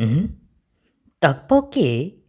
응? 떡볶이?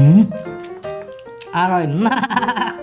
음? 알아 임마